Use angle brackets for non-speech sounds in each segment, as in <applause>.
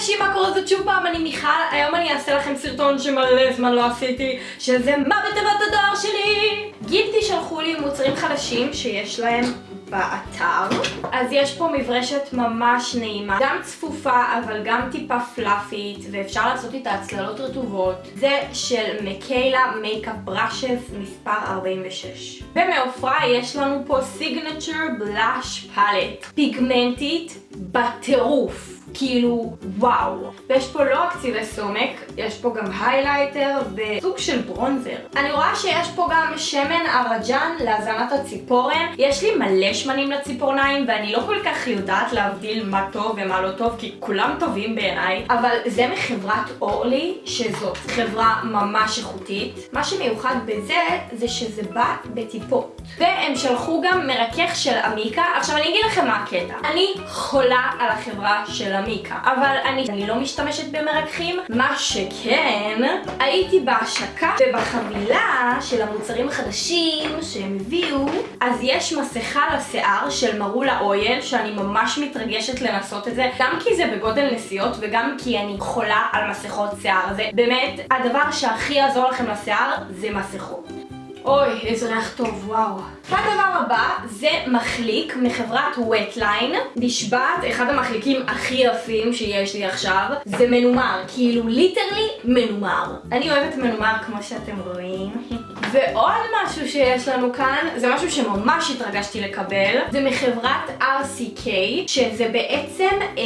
אנשים, מה קורה? זאת שוב פעם, אני מיכל, היום אני אעשה לכם סרטון שמלא זמן לא עשיתי, שזה מה בתיבת הדואר שלי! גיפטי שלחו לי מוצרים חדשים שיש להם באתר. אז יש פה מברשת ממש נעימה, גם צפופה אבל גם טיפה פלאפית, ואפשר לעשות איתה הצללות רטובות. זה של מקיילה makeup brushes מספר 46. ומ Ofra יש לנו פה signature blush palette, פיגמנטית בטירוף. כאילו וואו. ויש פה לא רק צבעי סומק, יש פה גם highlighter וסוג של bronzer. אני רואה שיש פה גם שמן ארג'אן להזנת הציפורן. יש לי מלא שמנים לציפורניים ואני לא כל כך יודעת להבדיל מה טוב ומה לא טוב כי כולם טובים בעיניי. אבל זה מחברת ORLY, שזאת חברה ממש איכותית. מה שמיוחד בזה זה שזה בא בטיפות. והם שלחו גם מרכך של Amika. עכשיו אני אגיד לכם מה הקטע. אני חולה על החברה של Amika, אבל אני, אני לא משתמשת במרככים. מה שכן, הייתי בהשקה ובחבילה של המוצרים החדשים שהם הביאו, אז יש מסכה לשיער של מרולה אויל, שאני ממש מתרגשת לנסות את זה, גם כי זה בגודל נסיעות וגם כי אני חולה על מסכות שיער. זה באמת הדבר שהכי יעזור לכם לשיער זה מסכות. אוי, איזה ריח טוב, וואו. הדבר הבא זה מחליק מחברת וטליין. נשבעת, אחד המחליקים הכי יפים שיש לי עכשיו. זה מנומר, כאילו literally מנומר. אני אוהבת מנומר כמו שאתם רואים. <laughs> ועוד משהו שיש לנו כאן, זה משהו שממש התרגשתי לקבל. זה מחברת RCK, שזה בעצם אה,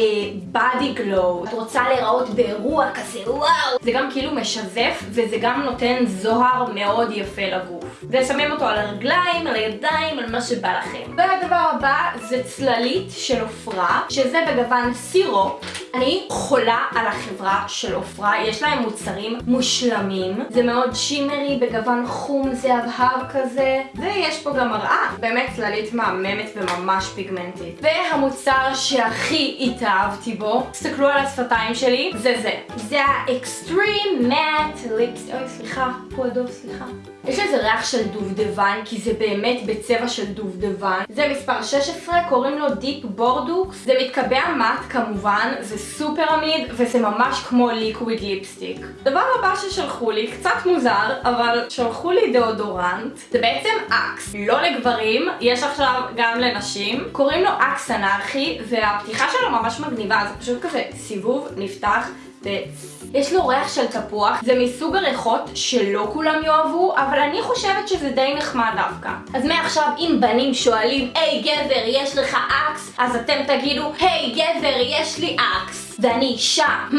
גלו. את רוצה להיראות באירוע כזה, וואו. זה גם כאילו משזף, וזה גם נותן זוהר מאוד יפה לגוף. ושמים אותו על הרגליים, על הידיים, על מה שבא לכם. והדבר הבא זה צללית של עופרה, שזה בגוון סירו. אני חולה על החברה של עופרה, יש להם מוצרים מושלמים. זה מאוד שימרי בגוון חום זהבהב כזה, ויש פה גם מראה. באמת צללית מהממת וממש פיגמנטית. והמוצר שהכי התאהבתי בו, תסתכלו על השפתיים שלי, זה זה. זה האקסטרים מאט ליפס... אוי, סליחה, פה אדום, סליחה. יש לזה ריח של דובדבן, כי זה באמת בצבע של דובדבן. זה מספר 16, קוראים לו Deep Bordeaux. זה מתקבע matte כמובן, זה סופר עמיד, וזה ממש כמו liquid lipstick. דבר הבא ששלחו לי, קצת מוזר, אבל שלחו לי דאודורנט. זה בעצם Axe, לא לגברים, יש עכשיו גם לנשים. קוראים לו Axe Anarchy, והפתיחה שלו ממש מגניבה, זה פשוט כזה סיבוב, נפתח. יש לו ריח של תפוח, זה מסוג הריחות שלא כולם יאהבו, אבל אני חושבת שזה די נחמד דווקא. אז מעכשיו אם בנים שואלים, היי גבר, יש לך Axe? אז אתם תגידו, היי גבר, יש לי Axe. ואני אישה, אממ.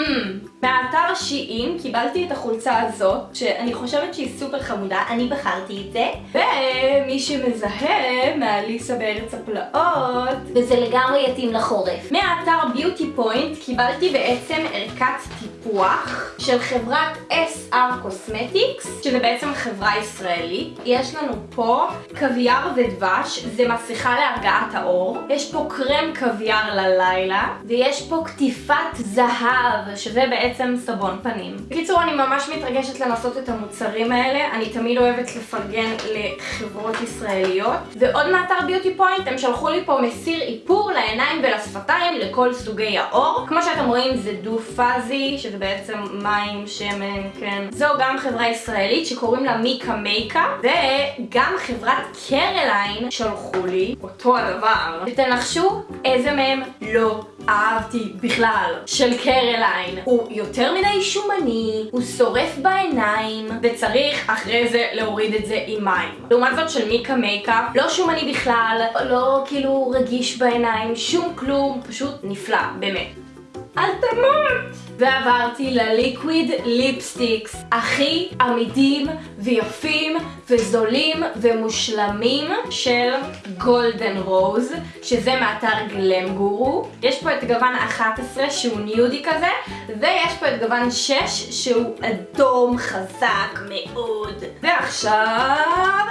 מהאתר SheIn קיבלתי את החולצה הזאת, שאני חושבת שהיא סופר חמודה, אני בחרתי את זה. ומי שמזהה, מאליס בארץ הפלאות, וזה לגמרי יתאים לחורף. מהאתר Beauty Point קיבלתי בעצם ערכת טיפוח של חברת SR Cosmetics, שזה בעצם חברה ישראלית. יש לנו פה קוויאר ודבש, זה מסכה להרגעת האור. יש פה קרם קוויאר ללילה, ויש פה קטיפת זהב, שזה. בעצם סבון פנים. בקיצור, אני ממש מתרגשת לנסות את המוצרים האלה. אני תמיד אוהבת לפרגן לחברות ישראליות. ועוד מאתר Beauty Point, הם שלחו לי פה מסיר איפור לעיניים ולשפתיים לכל סוגי האור. כמו שאתם רואים זה דו פאזי, שזה בעצם מים, שמן, כן. זו גם חברה ישראלית שקוראים לה מיקה מייקה, וגם חברת Careline שלחו לי אותו הדבר. ותנחשו איזה מהם לא אהבתי בכלל, של קרליין. הוא יותר מדי שומני, הוא שורף בעיניים, וצריך אחרי זה להוריד את זה עם מים. לעומת זאת של מיקה מייקה, לא שומני בכלל, לא כאילו רגיש בעיניים, שום כלום, פשוט נפלא, באמת. אל תמות! ועברתי ל liquid lipsticks. הכי עמידים ויפים וזולים ומושלמים של גולדן רוז שזה מאתר גלם גורו. יש פה את גוון 11 שהוא ניודי כזה ויש פה את גוון 6 שהוא אדום חזק מאוד. ועכשיו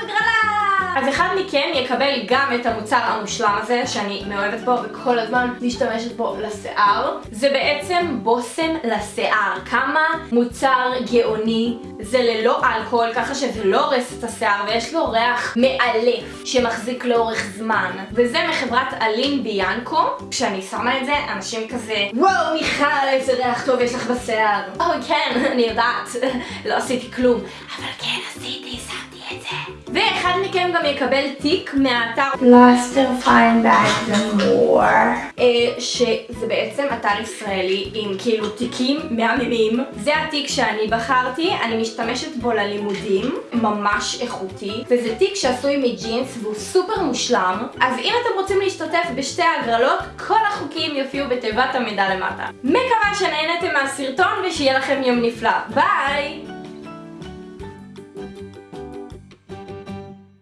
הגרלה אז אחד מכם יקבל גם את המוצר המושלם הזה, שאני מאוהבת בו וכל הזמן משתמשת בו לשיער. זה בעצם בושם לשיער. כמה מוצר גאוני, זה ללא אלכוהול, ככה שזה לא הורס את השיער, ויש לו ריח מאלף שמחזיק לאורך זמן. וזה מחברת אלין ביאנקו. כשאני שמה את זה, אנשים כזה, וואו מיכל, איזה ריח טוב יש לך בשיער. או כן, <laughs> אני יודעת, <laughs> לא עשיתי כלום. אבל כן עשיתי. ואחד מכם גם יקבל תיק מהאתר Bag and More. אה, שזה בעצם אתר ישראלי עם כאילו תיקים מהממים. זה התיק שאני בחרתי, אני משתמשת בו ללימודים, ממש איכותי, וזה תיק שעשוי מג'ינס והוא סופר מושלם. אז אם אתם רוצים להשתתף בשתי ההגרלות, כל החוקים יופיעו בתיבת המידע למטה. מקווה שנהנתם מהסרטון ושיהיה לכם יום נפלא. ביי!